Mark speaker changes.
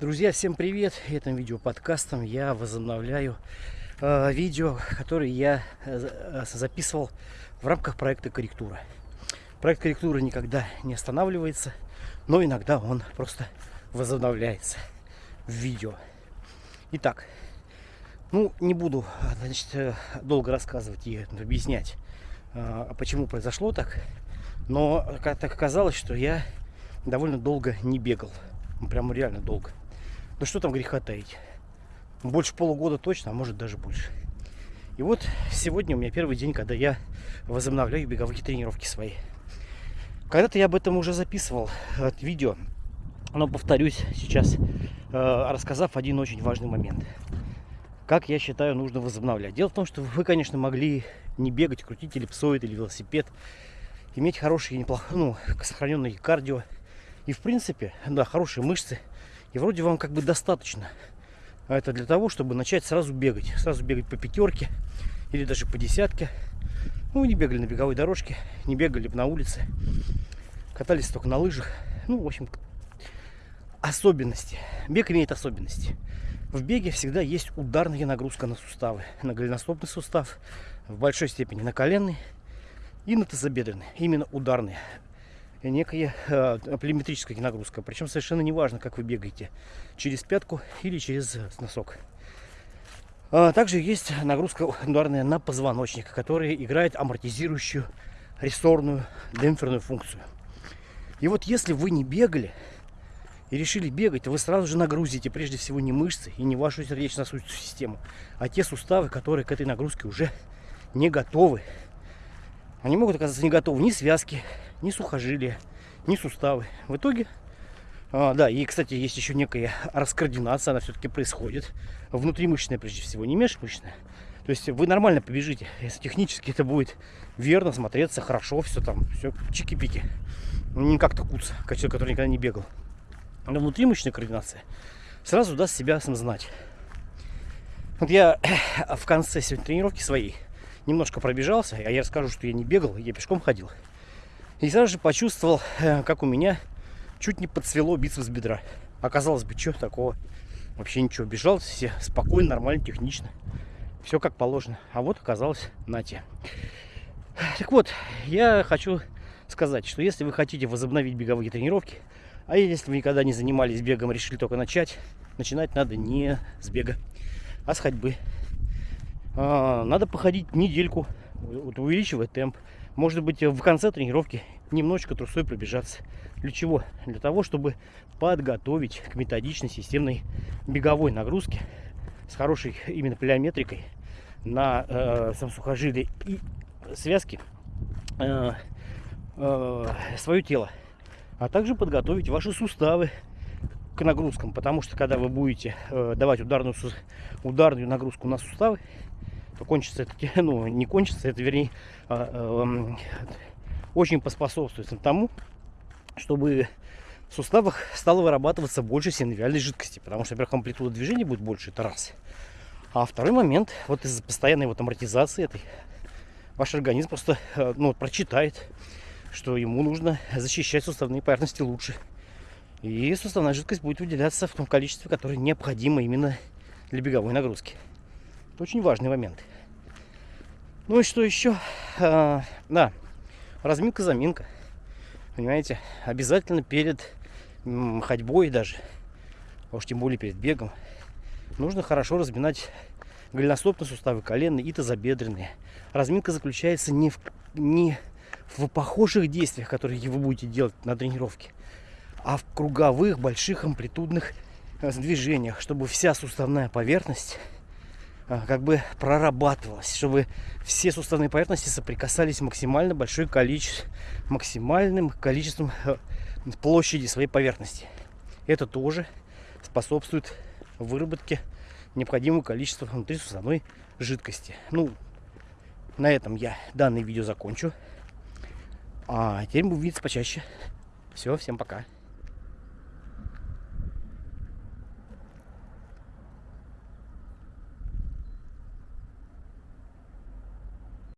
Speaker 1: Друзья, всем привет! Этим видео подкастом я возобновляю э, видео, которые я э, записывал в рамках проекта корректура. Проект корректуры никогда не останавливается, но иногда он просто возобновляется в видео. Итак, ну не буду значит, э, долго рассказывать и объяснять, э, почему произошло так, но так оказалось, что я довольно долго не бегал. Прямо реально долго. Да что там греха таить. Больше полугода точно, а может даже больше. И вот сегодня у меня первый день, когда я возобновляю беговые тренировки свои. Когда-то я об этом уже записывал э, видео, но повторюсь сейчас, э, рассказав один очень важный момент. Как я считаю, нужно возобновлять. Дело в том, что вы, конечно, могли не бегать, крутить эллипсоид или велосипед, иметь хорошие, неплохо, ну, сохраненные кардио. И, в принципе, да, хорошие мышцы – и вроде вам как бы достаточно. А это для того, чтобы начать сразу бегать. Сразу бегать по пятерке или даже по десятке. Ну, не бегали на беговой дорожке, не бегали на улице. Катались только на лыжах. Ну, в общем, особенности. Бег имеет особенности. В беге всегда есть ударная нагрузка на суставы. На голеностопный сустав, в большой степени на коленный и на тазобедренный. Именно ударные некая э, племетрическая нагрузка. Причем совершенно не важно, как вы бегаете. Через пятку или через носок. А также есть нагрузка ударная на позвоночник, которая играет амортизирующую рессорную демпферную функцию. И вот если вы не бегали и решили бегать, вы сразу же нагрузите прежде всего не мышцы и не вашу сердечно-сосудистую систему, а те суставы, которые к этой нагрузке уже не готовы. Они могут оказаться не готовы ни связки, ни сухожилия, ни суставы. В итоге, а, да, и, кстати, есть еще некая раскоординация, она все-таки происходит. Внутримышечная, прежде всего, не межмышечная. То есть вы нормально побежите, если технически это будет верно смотреться, хорошо, все там, все чики-пики. Ну, не как-то куц, как человек, который никогда не бегал. Но внутримышечная координация сразу даст себя сам знать. Вот я в конце сегодня тренировки своей немножко пробежался, а я расскажу, что я не бегал, я пешком ходил. И сразу же почувствовал, э, как у меня чуть не подсвело бицепс бедра. Оказалось бы, что такого? Вообще ничего, бежал все спокойно, нормально, технично. Все как положено. А вот оказалось на те. Так вот, я хочу сказать, что если вы хотите возобновить беговые тренировки, а если вы никогда не занимались бегом, решили только начать, начинать надо не с бега, а с ходьбы. А, надо походить недельку, увеличивая темп. Может быть, в конце тренировки немножечко трусой пробежаться. Для чего? Для того, чтобы подготовить к методичной системной беговой нагрузке с хорошей именно плеометрикой на э, сам сухожилие и связки э, э, свое тело. А также подготовить ваши суставы к нагрузкам. Потому что когда вы будете э, давать ударную, ударную нагрузку на суставы, то кончится это, ну, не кончится, это, вернее, а, а, очень поспособствует тому, чтобы в суставах стало вырабатываться больше синовиальной жидкости, потому что, во-первых, амплитуда движения будет больше, это раз. А второй момент, вот из-за постоянной вот амортизации этой, ваш организм просто э, ну, прочитает, что ему нужно защищать суставные поверхности лучше. И суставная жидкость будет выделяться в том количестве, которое необходимо именно для беговой нагрузки. Это очень важный момент. Ну и что еще? А, да, разминка, заминка. Понимаете, обязательно перед ходьбой даже, а уж тем более перед бегом, нужно хорошо разминать голеностопные суставы, коленные и тазобедренные. Разминка заключается не в, не в похожих действиях, которые вы будете делать на тренировке, а в круговых, больших амплитудных э, движениях, чтобы вся суставная поверхность как бы прорабатывалось, чтобы все суставные поверхности соприкасались максимально большое количество, максимальным количеством э, площади своей поверхности. Это тоже способствует выработке необходимого количества внутрисуставной жидкости. Ну, на этом я данное видео закончу. А теперь будем видеться почаще. Все, всем пока.